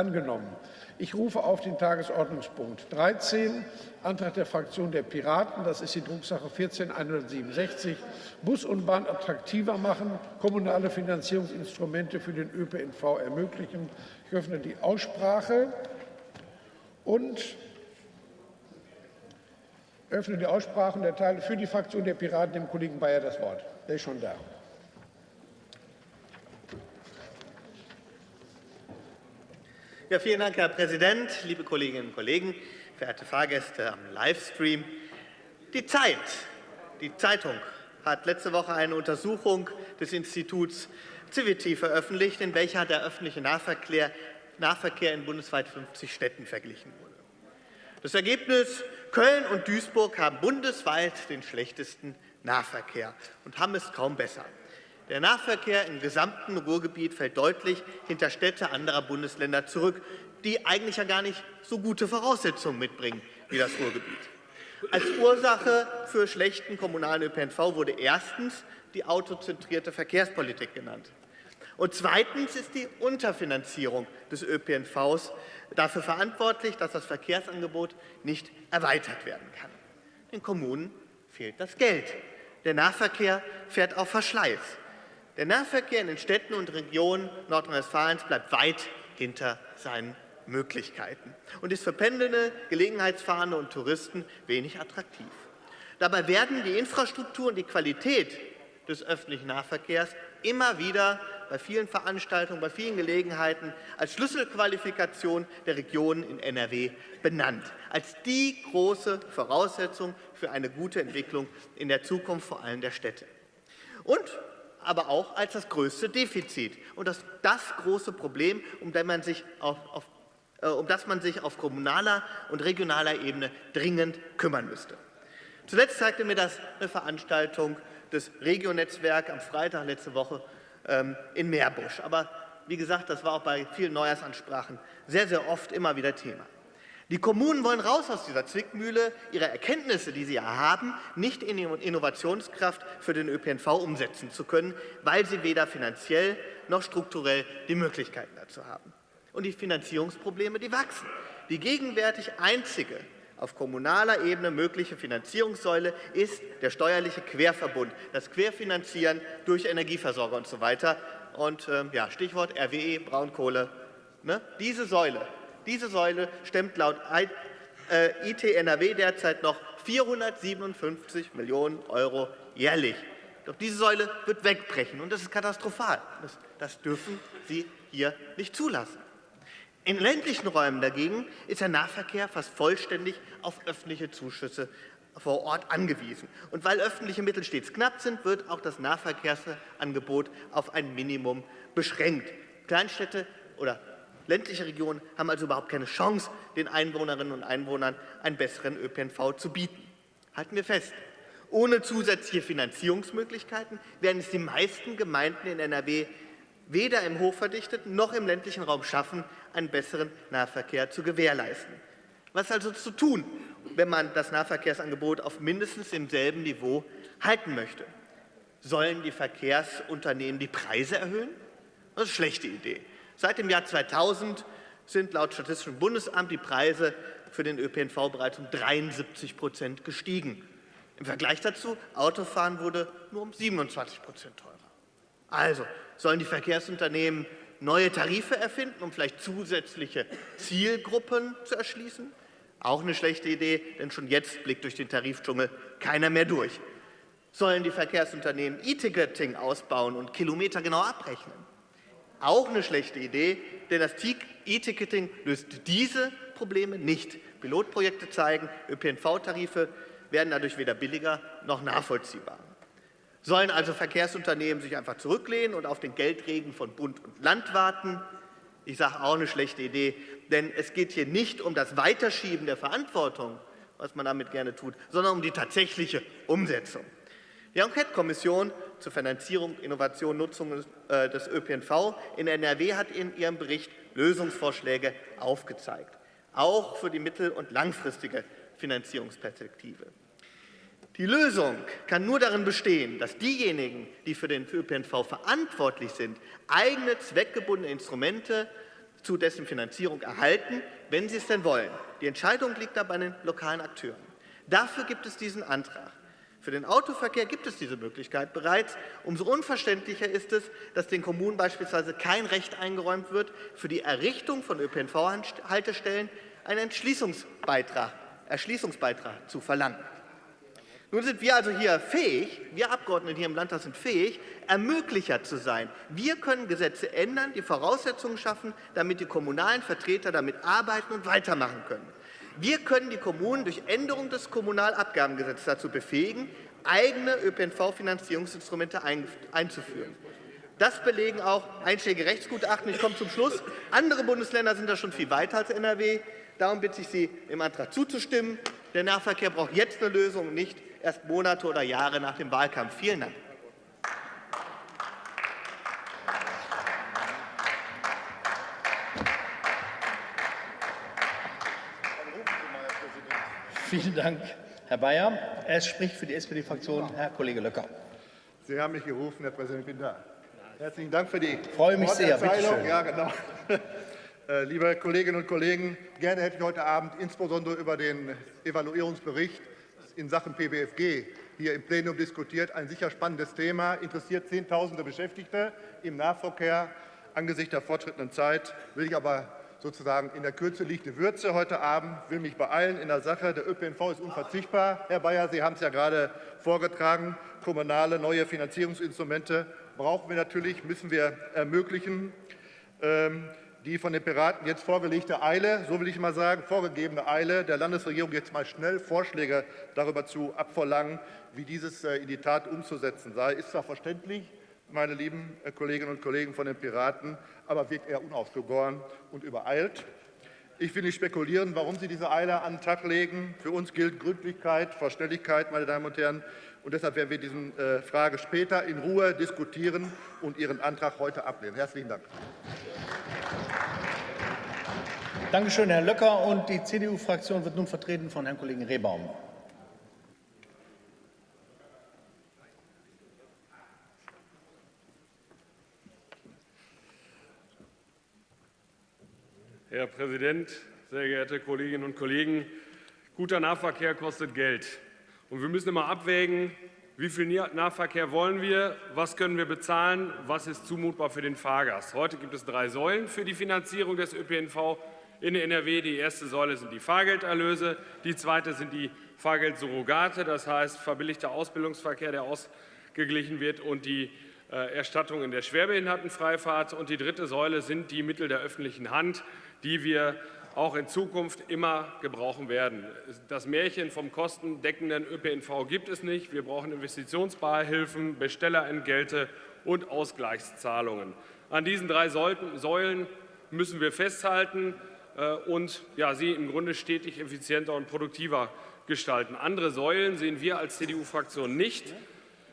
angenommen. Ich rufe auf den Tagesordnungspunkt 13, Antrag der Fraktion der Piraten, das ist die Drucksache 14167, Bus und Bahn attraktiver machen, kommunale Finanzierungsinstrumente für den ÖPNV ermöglichen. Ich öffne die Aussprache und öffne die Aussprache und erteile für die Fraktion der Piraten dem Kollegen Bayer das Wort. Der ist schon da. Ja, vielen Dank, Herr Präsident, liebe Kolleginnen und Kollegen, verehrte Fahrgäste am Livestream. Die Zeit, die Zeitung, hat letzte Woche eine Untersuchung des Instituts Civity veröffentlicht, in welcher der öffentliche Nahverkehr, Nahverkehr in bundesweit 50 Städten verglichen wurde. Das Ergebnis, Köln und Duisburg haben bundesweit den schlechtesten Nahverkehr und haben es kaum besser. Der Nahverkehr im gesamten Ruhrgebiet fällt deutlich hinter Städte anderer Bundesländer zurück, die eigentlich ja gar nicht so gute Voraussetzungen mitbringen wie das Ruhrgebiet. Als Ursache für schlechten kommunalen ÖPNV wurde erstens die autozentrierte Verkehrspolitik genannt. Und zweitens ist die Unterfinanzierung des ÖPNVs dafür verantwortlich, dass das Verkehrsangebot nicht erweitert werden kann. Den Kommunen fehlt das Geld. Der Nahverkehr fährt auf Verschleiß. Der Nahverkehr in den Städten und Regionen Nordrhein-Westfalens bleibt weit hinter seinen Möglichkeiten und ist für Pendelnde, Gelegenheitsfahrende und Touristen wenig attraktiv. Dabei werden die Infrastruktur und die Qualität des öffentlichen Nahverkehrs immer wieder bei vielen Veranstaltungen, bei vielen Gelegenheiten als Schlüsselqualifikation der Regionen in NRW benannt, als die große Voraussetzung für eine gute Entwicklung in der Zukunft vor allem der Städte. Und aber auch als das größte Defizit und das, das große Problem, um das, man sich auf, auf, äh, um das man sich auf kommunaler und regionaler Ebene dringend kümmern müsste. Zuletzt zeigte mir das eine Veranstaltung des Regionetzwerk am Freitag letzte Woche ähm, in Meerbusch. Aber wie gesagt, das war auch bei vielen Neujahrsansprachen sehr, sehr oft immer wieder Thema. Die Kommunen wollen raus aus dieser Zwickmühle, ihre Erkenntnisse, die sie haben, nicht in Innovationskraft für den ÖPNV umsetzen zu können, weil sie weder finanziell noch strukturell die Möglichkeiten dazu haben. Und die Finanzierungsprobleme, die wachsen. Die gegenwärtig einzige auf kommunaler Ebene mögliche Finanzierungssäule ist der steuerliche Querverbund, das Querfinanzieren durch Energieversorger und so weiter. Und äh, ja, Stichwort RWE, Braunkohle. Ne? Diese Säule diese Säule stemmt laut IT äh, NRW derzeit noch 457 Millionen Euro jährlich. Doch diese Säule wird wegbrechen, und das ist katastrophal. Das, dürfen Sie hier nicht zulassen. In ländlichen Räumen dagegen ist der Nahverkehr fast vollständig auf öffentliche Zuschüsse vor Ort angewiesen. Und weil öffentliche Mittel stets knapp sind, wird auch das Nahverkehrsangebot auf ein Minimum beschränkt. Kleinstädte oder Ländliche Regionen haben also überhaupt keine Chance, den Einwohnerinnen und Einwohnern einen besseren ÖPNV zu bieten. Halten wir fest, ohne zusätzliche Finanzierungsmöglichkeiten werden es die meisten Gemeinden in NRW weder im hochverdichteten noch im ländlichen Raum schaffen, einen besseren Nahverkehr zu gewährleisten. Was also zu tun, wenn man das Nahverkehrsangebot auf mindestens demselben Niveau halten möchte? Sollen die Verkehrsunternehmen die Preise erhöhen? Das ist eine schlechte Idee. Seit dem Jahr 2000 sind laut Statistischem Bundesamt die Preise für den ÖPNV bereits um 73 Prozent gestiegen. Im Vergleich dazu, Autofahren wurde nur um 27 Prozent teurer. Also sollen die Verkehrsunternehmen neue Tarife erfinden, um vielleicht zusätzliche Zielgruppen zu erschließen? Auch eine schlechte Idee, denn schon jetzt blickt durch den Tarifdschungel keiner mehr durch. Sollen die Verkehrsunternehmen E-Ticketing ausbauen und Kilometer genau abrechnen? Auch eine schlechte Idee, denn das E-Ticketing löst diese Probleme nicht. Pilotprojekte zeigen, ÖPNV-Tarife werden dadurch weder billiger noch nachvollziehbar. Sollen also Verkehrsunternehmen sich einfach zurücklehnen und auf den Geldregen von Bund und Land warten? Ich sage auch eine schlechte Idee, denn es geht hier nicht um das Weiterschieben der Verantwortung, was man damit gerne tut, sondern um die tatsächliche Umsetzung. Die Enquete-Kommission zur Finanzierung, Innovation, Nutzung äh, des ÖPNV in NRW hat in ihrem Bericht Lösungsvorschläge aufgezeigt, auch für die mittel- und langfristige Finanzierungsperspektive. Die Lösung kann nur darin bestehen, dass diejenigen, die für den ÖPNV verantwortlich sind, eigene zweckgebundene Instrumente zu dessen Finanzierung erhalten, wenn sie es denn wollen. Die Entscheidung liegt da bei den lokalen Akteuren. Dafür gibt es diesen Antrag. Für den Autoverkehr gibt es diese Möglichkeit bereits. Umso unverständlicher ist es, dass den Kommunen beispielsweise kein Recht eingeräumt wird, für die Errichtung von ÖPNV-Haltestellen einen Entschließungsbeitrag, Erschließungsbeitrag zu verlangen. Nun sind wir also hier fähig, wir Abgeordnete hier im Landtag sind fähig, Ermöglicher zu sein. Wir können Gesetze ändern, die Voraussetzungen schaffen, damit die kommunalen Vertreter damit arbeiten und weitermachen können. Wir können die Kommunen durch Änderung des Kommunalabgabengesetzes dazu befähigen, eigene ÖPNV-Finanzierungsinstrumente einzuführen. Das belegen auch einschlägige Rechtsgutachten. Ich komme zum Schluss. Andere Bundesländer sind da schon viel weiter als NRW. Darum bitte ich Sie, dem Antrag zuzustimmen. Der Nahverkehr braucht jetzt eine Lösung, nicht erst Monate oder Jahre nach dem Wahlkampf. Vielen Dank. Vielen Dank, Herr Bayer. Es spricht für die SPD-Fraktion Herr Kollege Löcker. Sie haben mich gerufen, Herr Präsident, ich bin da. Herzlichen Dank für die Freue mich sehr, bitte schön. Ja, genau. Äh, liebe Kolleginnen und Kollegen, gerne hätte ich heute Abend insbesondere über den Evaluierungsbericht in Sachen PBFG hier im Plenum diskutiert. Ein sicher spannendes Thema, interessiert Zehntausende Beschäftigte im Nahverkehr. Angesichts der fortschrittenden Zeit will ich aber sozusagen in der Kürze liegt die Würze heute Abend, will mich beeilen in der Sache. Der ÖPNV ist unverzichtbar. Herr Bayer, Sie haben es ja gerade vorgetragen. Kommunale neue Finanzierungsinstrumente brauchen wir natürlich, müssen wir ermöglichen. Ähm, die von den Piraten jetzt vorgelegte Eile, so will ich mal sagen, vorgegebene Eile der Landesregierung jetzt mal schnell Vorschläge darüber zu abverlangen, wie dieses äh, in die Tat umzusetzen sei, ist zwar verständlich, meine lieben äh, Kolleginnen und Kollegen von den Piraten, aber wirkt eher unausgegoren und übereilt. Ich will nicht spekulieren, warum Sie diese Eile an den Tag legen. Für uns gilt Gründlichkeit, Verständlichkeit, meine Damen und Herren. Und deshalb werden wir diese äh, Frage später in Ruhe diskutieren und Ihren Antrag heute ablehnen. Herzlichen Dank. Danke schön, Herr Löcker. Und die CDU-Fraktion wird nun vertreten von Herrn Kollegen Rehbaum. Herr Präsident, sehr geehrte Kolleginnen und Kollegen! Guter Nahverkehr kostet Geld. Und wir müssen immer abwägen, wie viel Nahverkehr wollen wir, was können wir bezahlen, was ist zumutbar für den Fahrgast. Heute gibt es drei Säulen für die Finanzierung des ÖPNV in NRW. Die erste Säule sind die Fahrgelderlöse, die zweite sind die Fahrgeldsurrogate, das heißt verbilligter Ausbildungsverkehr, der ausgeglichen wird, und die Erstattung in der Schwerbehindertenfreifahrt. Und die dritte Säule sind die Mittel der öffentlichen Hand, die wir auch in Zukunft immer gebrauchen werden. Das Märchen vom kostendeckenden ÖPNV gibt es nicht. Wir brauchen Investitionsbeihilfen, Bestellerentgelte und Ausgleichszahlungen. An diesen drei Säulen müssen wir festhalten äh, und ja, sie im Grunde stetig effizienter und produktiver gestalten. Andere Säulen sehen wir als CDU-Fraktion nicht.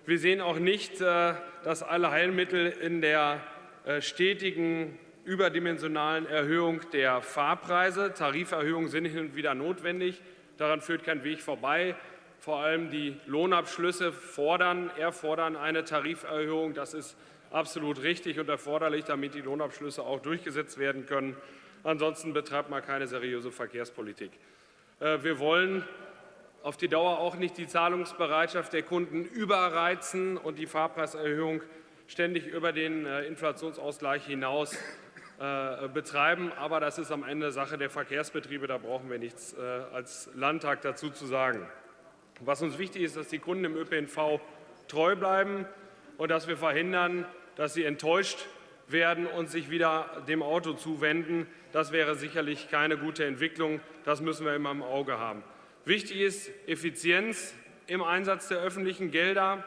Wir sehen auch nicht, äh, dass alle Heilmittel in der äh, stetigen überdimensionalen Erhöhung der Fahrpreise. Tariferhöhungen sind hin und wieder notwendig. Daran führt kein Weg vorbei. Vor allem die Lohnabschlüsse fordern, erfordern eine Tariferhöhung. Das ist absolut richtig und erforderlich, damit die Lohnabschlüsse auch durchgesetzt werden können. Ansonsten betreibt man keine seriöse Verkehrspolitik. Äh, wir wollen auf die Dauer auch nicht die Zahlungsbereitschaft der Kunden überreizen und die Fahrpreiserhöhung ständig über den äh, Inflationsausgleich hinaus äh, betreiben. Aber das ist am Ende Sache der Verkehrsbetriebe. Da brauchen wir nichts äh, als Landtag dazu zu sagen. Was uns wichtig ist, dass die Kunden im ÖPNV treu bleiben und dass wir verhindern, dass sie enttäuscht werden und sich wieder dem Auto zuwenden. Das wäre sicherlich keine gute Entwicklung. Das müssen wir immer im Auge haben. Wichtig ist Effizienz im Einsatz der öffentlichen Gelder.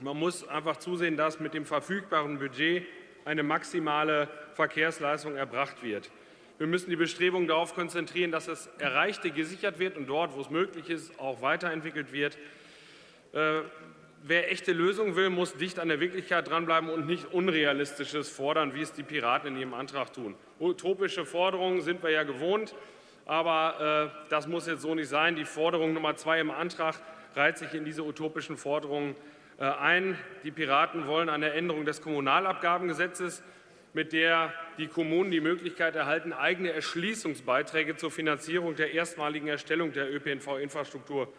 Man muss einfach zusehen, dass mit dem verfügbaren Budget eine maximale Verkehrsleistung erbracht wird. Wir müssen die Bestrebungen darauf konzentrieren, dass das Erreichte gesichert wird und dort, wo es möglich ist, auch weiterentwickelt wird. Äh, wer echte Lösungen will, muss dicht an der Wirklichkeit dranbleiben und nicht Unrealistisches fordern, wie es die Piraten in ihrem Antrag tun. Utopische Forderungen sind wir ja gewohnt, aber äh, das muss jetzt so nicht sein. Die Forderung Nummer zwei im Antrag reiht sich in diese utopischen Forderungen äh, ein. Die Piraten wollen eine Änderung des Kommunalabgabengesetzes mit der die Kommunen die Möglichkeit erhalten, eigene Erschließungsbeiträge zur Finanzierung der erstmaligen Erstellung der ÖPNV-Infrastruktur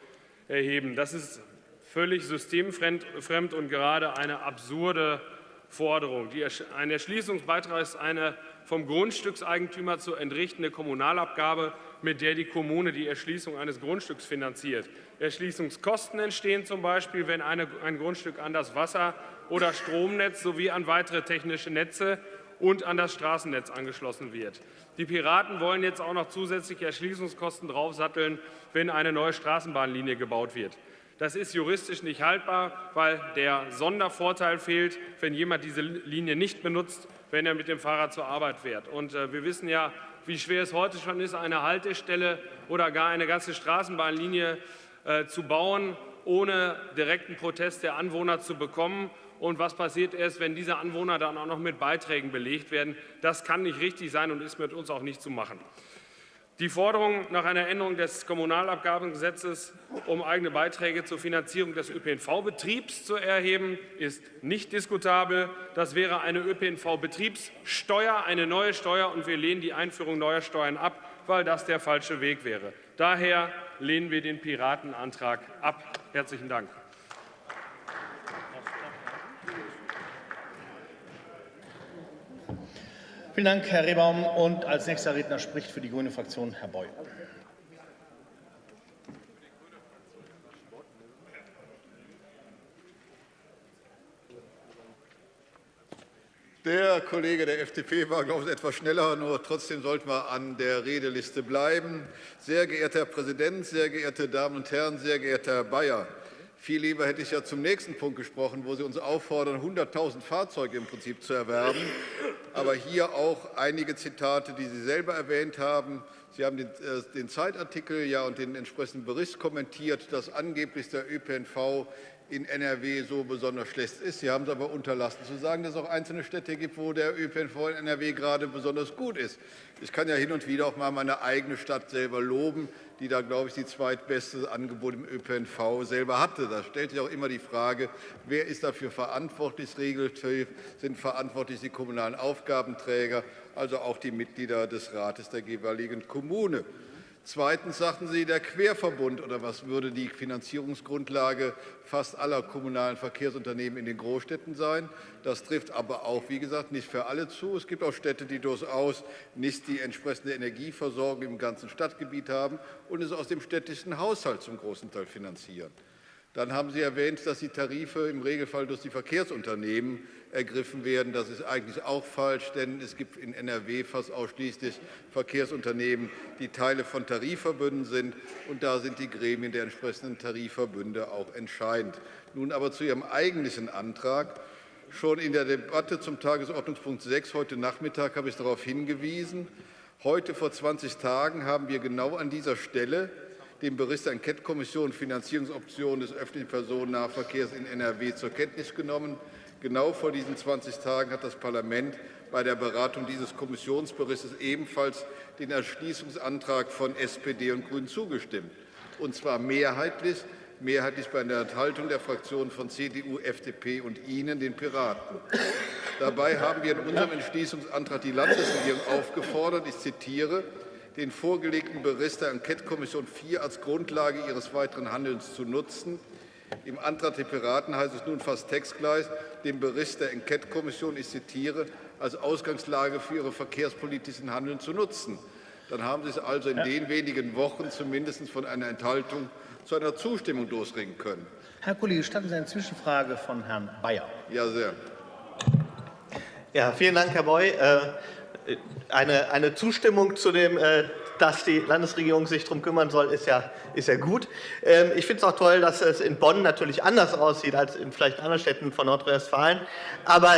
erheben. Das ist völlig systemfremd und gerade eine absurde Forderung. Ein Erschließungsbeitrag ist eine vom Grundstückseigentümer zu entrichtende Kommunalabgabe, mit der die Kommune die Erschließung eines Grundstücks finanziert. Erschließungskosten entstehen zum Beispiel, wenn eine, ein Grundstück an das Wasser- oder Stromnetz sowie an weitere technische Netze und an das Straßennetz angeschlossen wird. Die Piraten wollen jetzt auch noch zusätzliche Erschließungskosten draufsatteln, wenn eine neue Straßenbahnlinie gebaut wird. Das ist juristisch nicht haltbar, weil der Sondervorteil fehlt, wenn jemand diese Linie nicht benutzt, wenn er mit dem Fahrrad zur Arbeit fährt. Und äh, wir wissen ja, wie schwer es heute schon ist, eine Haltestelle oder gar eine ganze Straßenbahnlinie äh, zu bauen, ohne direkten Protest der Anwohner zu bekommen und was passiert erst, wenn diese Anwohner dann auch noch mit Beiträgen belegt werden. Das kann nicht richtig sein und ist mit uns auch nicht zu machen. Die Forderung nach einer Änderung des Kommunalabgabengesetzes, um eigene Beiträge zur Finanzierung des ÖPNV-Betriebs zu erheben, ist nicht diskutabel. Das wäre eine ÖPNV-Betriebssteuer, eine neue Steuer, und wir lehnen die Einführung neuer Steuern ab, weil das der falsche Weg wäre. Daher lehnen wir den Piratenantrag ab. Herzlichen Dank. Vielen Dank, Herr Rehbaum. Und als nächster Redner spricht für die Grüne Fraktion Herr Beuth. Der Kollege der FDP war, glaube ich, etwas schneller, nur trotzdem sollten wir an der Redeliste bleiben. Sehr geehrter Herr Präsident, sehr geehrte Damen und Herren, sehr geehrter Herr Bayer! Viel lieber hätte ich ja zum nächsten Punkt gesprochen, wo Sie uns auffordern, 100.000 Fahrzeuge im Prinzip zu erwerben. Aber hier auch einige Zitate, die Sie selber erwähnt haben. Sie haben den, äh, den Zeitartikel ja und den entsprechenden Bericht kommentiert, dass angeblich der ÖPNV in NRW so besonders schlecht ist. Sie haben es aber unterlassen zu sagen, dass es auch einzelne Städte gibt, wo der ÖPNV in NRW gerade besonders gut ist. Ich kann ja hin und wieder auch mal meine eigene Stadt selber loben, die da, glaube ich, die zweitbeste Angebot im ÖPNV selber hatte. Da stellt sich auch immer die Frage, wer ist dafür verantwortlich? Regeltief sind verantwortlich die kommunalen Aufgabenträger, also auch die Mitglieder des Rates der jeweiligen Kommune. Zweitens sagten Sie, der Querverbund oder was würde die Finanzierungsgrundlage fast aller kommunalen Verkehrsunternehmen in den Großstädten sein. Das trifft aber auch, wie gesagt, nicht für alle zu. Es gibt auch Städte, die durchaus nicht die entsprechende Energieversorgung im ganzen Stadtgebiet haben und es aus dem städtischen Haushalt zum großen Teil finanzieren. Dann haben Sie erwähnt, dass die Tarife im Regelfall durch die Verkehrsunternehmen ergriffen werden. Das ist eigentlich auch falsch, denn es gibt in NRW fast ausschließlich Verkehrsunternehmen, die Teile von Tarifverbünden sind. Und da sind die Gremien der entsprechenden Tarifverbünde auch entscheidend. Nun aber zu Ihrem eigentlichen Antrag. Schon in der Debatte zum Tagesordnungspunkt 6 heute Nachmittag habe ich darauf hingewiesen. Heute vor 20 Tagen haben wir genau an dieser Stelle den Bericht der Enquete-Kommission Finanzierungsoptionen des öffentlichen Personennahverkehrs in NRW zur Kenntnis genommen. Genau vor diesen 20 Tagen hat das Parlament bei der Beratung dieses Kommissionsberichts ebenfalls den Erschließungsantrag von SPD und Grünen zugestimmt, und zwar mehrheitlich, mehrheitlich bei der Enthaltung der Fraktionen von CDU, FDP und Ihnen, den Piraten. Dabei haben wir in unserem Entschließungsantrag die Landesregierung aufgefordert, ich zitiere, den vorgelegten Bericht der Enquetekommission 4 als Grundlage ihres weiteren Handelns zu nutzen. Im Antrag der Piraten heißt es nun fast textgleich, den Bericht der Enquetekommission, ich zitiere, als Ausgangslage für Ihre verkehrspolitischen Handeln zu nutzen. Dann haben Sie es also in den wenigen Wochen zumindest von einer Enthaltung zu einer Zustimmung durchringen können. Herr Kollege, statten Sie eine Zwischenfrage von Herrn Bayer. Ja, sehr. Ja, vielen Dank, Herr Boy. Eine, eine Zustimmung zu dem, äh, dass die Landesregierung sich darum kümmern soll, ist ja, ist ja gut. Ähm, ich finde es auch toll, dass es in Bonn natürlich anders aussieht als in vielleicht anderen Städten von Nordrhein-Westfalen. Aber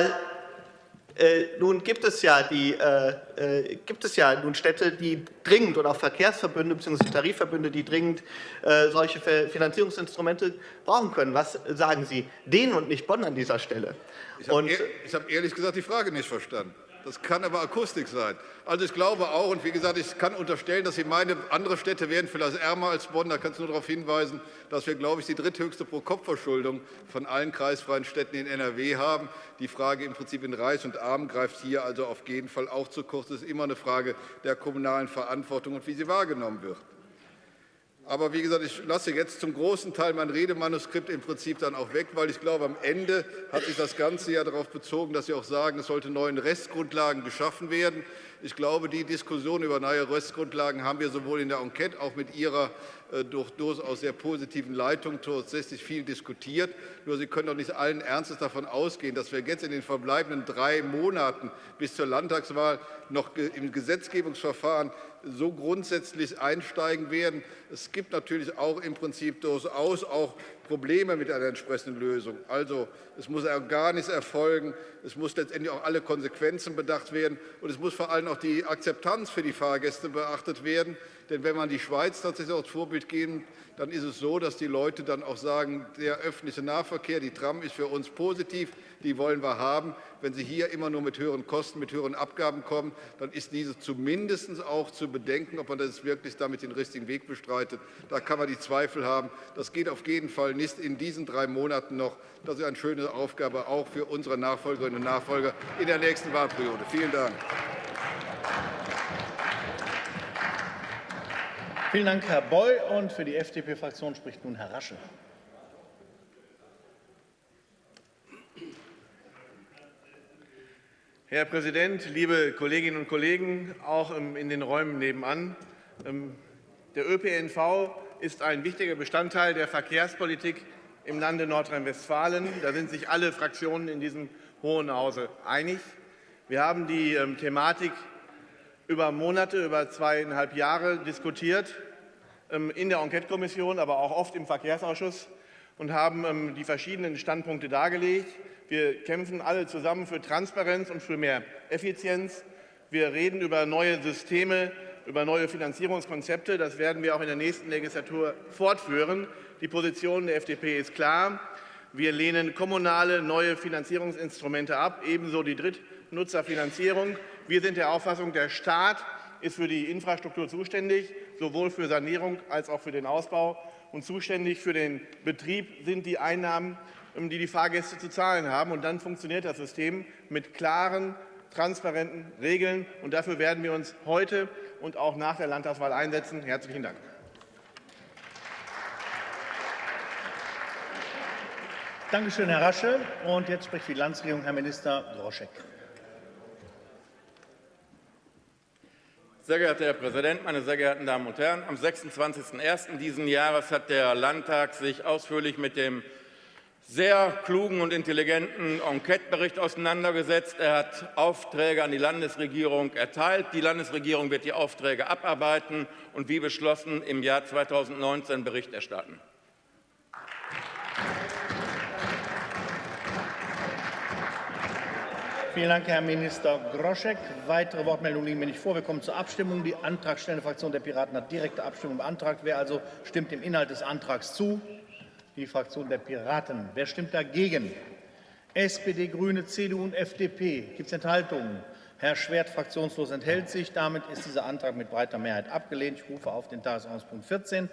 äh, nun gibt es ja die äh, äh, gibt es ja nun Städte, die dringend oder auch Verkehrsverbünde bzw. Tarifverbünde, die dringend äh, solche Finanzierungsinstrumente brauchen können. Was sagen Sie denen und nicht Bonn an dieser Stelle? Ich habe ehr, hab ehrlich gesagt die Frage nicht verstanden. Das kann aber Akustik sein. Also ich glaube auch, und wie gesagt, ich kann unterstellen, dass Sie meinen, andere Städte wären vielleicht ärmer als Bonn. Da kann ich nur darauf hinweisen, dass wir, glaube ich, die dritthöchste Pro-Kopf-Verschuldung von allen kreisfreien Städten in NRW haben. Die Frage im Prinzip in Reich und Arm greift hier also auf jeden Fall auch zu kurz. Es ist immer eine Frage der kommunalen Verantwortung und wie sie wahrgenommen wird. Aber wie gesagt, ich lasse jetzt zum großen Teil mein Redemanuskript im Prinzip dann auch weg, weil ich glaube, am Ende hat sich das Ganze ja darauf bezogen, dass Sie auch sagen, es sollten neue Rechtsgrundlagen geschaffen werden. Ich glaube, die Diskussion über neue Rechtsgrundlagen haben wir sowohl in der Enquete auch mit Ihrer äh, durch durchaus sehr positiven Leitung tatsächlich viel diskutiert. Nur Sie können doch nicht allen Ernstes davon ausgehen, dass wir jetzt in den verbleibenden drei Monaten bis zur Landtagswahl noch im Gesetzgebungsverfahren so grundsätzlich einsteigen werden. Es gibt natürlich auch im Prinzip durchaus auch Probleme mit einer entsprechenden Lösung. Also es muss gar nichts erfolgen, es muss letztendlich auch alle Konsequenzen bedacht werden und es muss vor allem auch die Akzeptanz für die Fahrgäste beachtet werden. Denn wenn man die Schweiz tatsächlich als Vorbild gehen, dann ist es so, dass die Leute dann auch sagen, der öffentliche Nahverkehr, die Tram ist für uns positiv, die wollen wir haben. Wenn Sie hier immer nur mit höheren Kosten, mit höheren Abgaben kommen, dann ist diese zumindest auch zu bedenken, ob man das wirklich damit den richtigen Weg bestreitet. Da kann man die Zweifel haben. Das geht auf jeden Fall nicht in diesen drei Monaten noch. Das ist eine schöne Aufgabe auch für unsere Nachfolgerinnen und Nachfolger in der nächsten Wahlperiode. Vielen Dank. Vielen Dank, Herr Boy. Und für die FDP-Fraktion spricht nun Herr Rasche. Herr Präsident, liebe Kolleginnen und Kollegen, auch in den Räumen nebenan. Ähm, der ÖPNV ist ein wichtiger Bestandteil der Verkehrspolitik im Lande Nordrhein-Westfalen. Da sind sich alle Fraktionen in diesem Hohen Hause einig. Wir haben die ähm, Thematik über Monate, über zweieinhalb Jahre diskutiert, ähm, in der Enquetekommission, aber auch oft im Verkehrsausschuss und haben ähm, die verschiedenen Standpunkte dargelegt. Wir kämpfen alle zusammen für Transparenz und für mehr Effizienz. Wir reden über neue Systeme, über neue Finanzierungskonzepte. Das werden wir auch in der nächsten Legislatur fortführen. Die Position der FDP ist klar. Wir lehnen kommunale neue Finanzierungsinstrumente ab, ebenso die Drittnutzerfinanzierung. Wir sind der Auffassung, der Staat ist für die Infrastruktur zuständig, sowohl für Sanierung als auch für den Ausbau. Und zuständig für den Betrieb sind die Einnahmen, die die Fahrgäste zu zahlen haben. Und dann funktioniert das System mit klaren, transparenten Regeln. Und dafür werden wir uns heute und auch nach der Landtagswahl einsetzen. Herzlichen Dank. Danke schön, Herr Rasche. Und jetzt spricht die Landesregierung Herr Minister Groschek. Sehr geehrter Herr Präsident, meine sehr geehrten Damen und Herren! Am 26.01. dieses Jahres hat der Landtag sich ausführlich mit dem sehr klugen und intelligenten Enquete-Bericht auseinandergesetzt. Er hat Aufträge an die Landesregierung erteilt. Die Landesregierung wird die Aufträge abarbeiten und wie beschlossen im Jahr 2019 Bericht erstatten. Vielen Dank, Herr Minister Groschek. Weitere Wortmeldungen liegen mir nicht vor. Wir kommen zur Abstimmung. Die antragstellende Fraktion der Piraten hat direkte Abstimmung beantragt. Wer also stimmt dem Inhalt des Antrags zu? Die Fraktion der Piraten. Wer stimmt dagegen? SPD, Grüne, CDU und FDP. Gibt es Enthaltungen? Herr Schwert, fraktionslos, enthält sich. Damit ist dieser Antrag mit breiter Mehrheit abgelehnt. Ich rufe auf den Tagesordnungspunkt 14